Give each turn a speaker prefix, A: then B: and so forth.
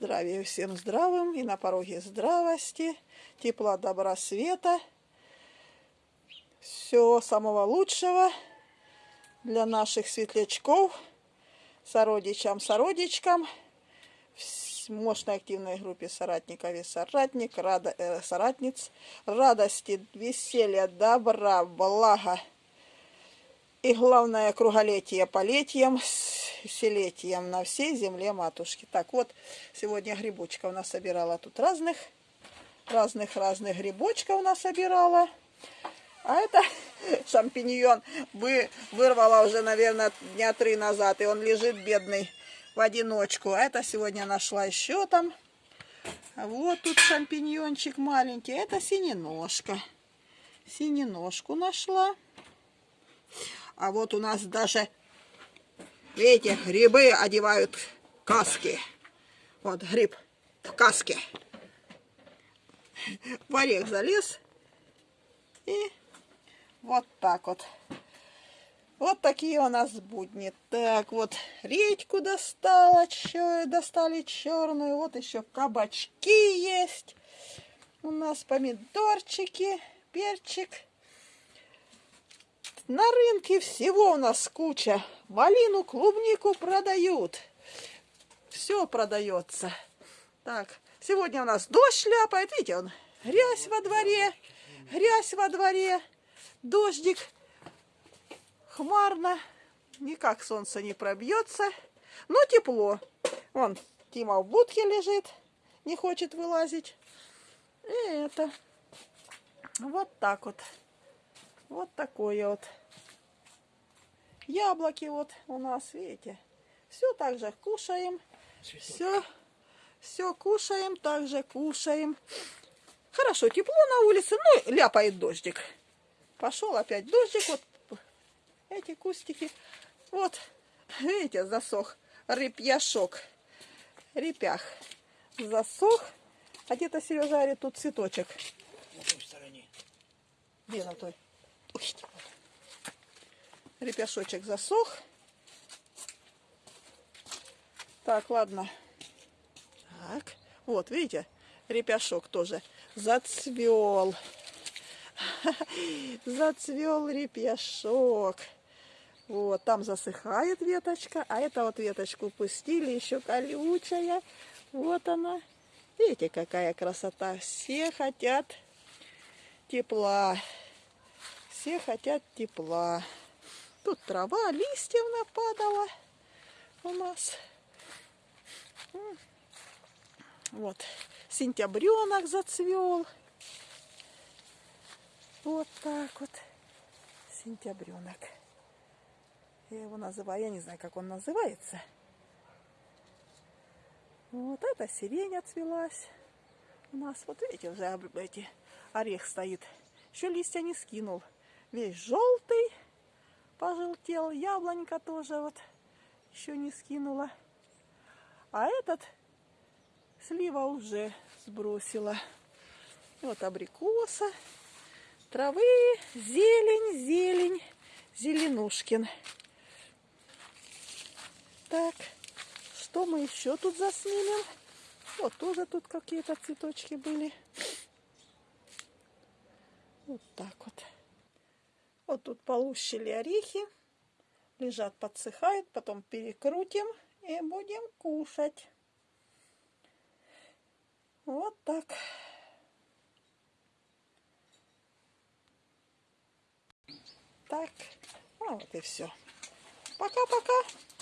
A: Здравия всем здравым и на пороге здравости, тепла, добра, света. Всего самого лучшего для наших светлячков, сородичам, сородичкам, в мощной активной группе соратников и соратник, рада, э, соратниц, радости, веселья, добра, блага и главное круголетие полетием, селетием на всей земле матушки. Так вот, сегодня грибочков нас собирала тут разных, разных-разных грибочков нас собирала. А это шампиньон вы вырвала уже, наверное, дня три назад, и он лежит бедный в одиночку. А это сегодня нашла еще там. Вот тут шампиньончик маленький. Это синеножка. Синеножку нашла. А вот у нас даже, видите, грибы одевают каски. Вот гриб в каске. В орех залез. И вот так вот. Вот такие у нас будни. Так, вот редьку достала, чё, достали черную. Вот еще кабачки есть. У нас помидорчики, перчик. На рынке всего у нас куча. Малину, клубнику продают. Все продается. Так, сегодня у нас дождь шляпает. Видите, он грязь во дворе, грязь во дворе, дождик, хмарно, никак солнце не пробьется, но тепло. Вон, Тима в будке лежит, не хочет вылазить. И это, вот так вот. Вот такое вот. Яблоки вот у нас, видите. Все так же кушаем. Все, все кушаем, также кушаем. Хорошо, тепло на улице, ну, ляпает дождик. Пошел опять дождик, вот эти кустики. Вот, видите, засох репьяшок. Репях засох. А где-то Сережа говорит, тут цветочек.
B: На той стороне.
A: Где на той? Ой. Репешочек засох. Так, ладно. Так, вот, видите, репяшок тоже зацвел. Зацвел репьяшок. Вот, там засыхает веточка, а это вот веточку пустили, еще колючая. Вот она. Видите, какая красота. Все хотят тепла. Все хотят тепла. Тут трава, листьев нападала у нас. Вот, сентябренок зацвел. Вот так вот, сентябренок. Я его называю, я не знаю, как он называется. Вот эта сирень отцвелась у нас. Вот видите, уже эти орех стоит. Еще листья не скинул весь желтый, пожелтел. Яблонька тоже вот еще не скинула. А этот слива уже сбросила. И вот абрикоса, травы, зелень, зелень, зеленушкин. Так, что мы еще тут заснимем? Вот тоже тут какие-то цветочки были. Вот так вот. Вот тут полущили орехи. Лежат, подсыхают. Потом перекрутим и будем кушать. Вот так. Так. Ну вот и все. Пока-пока.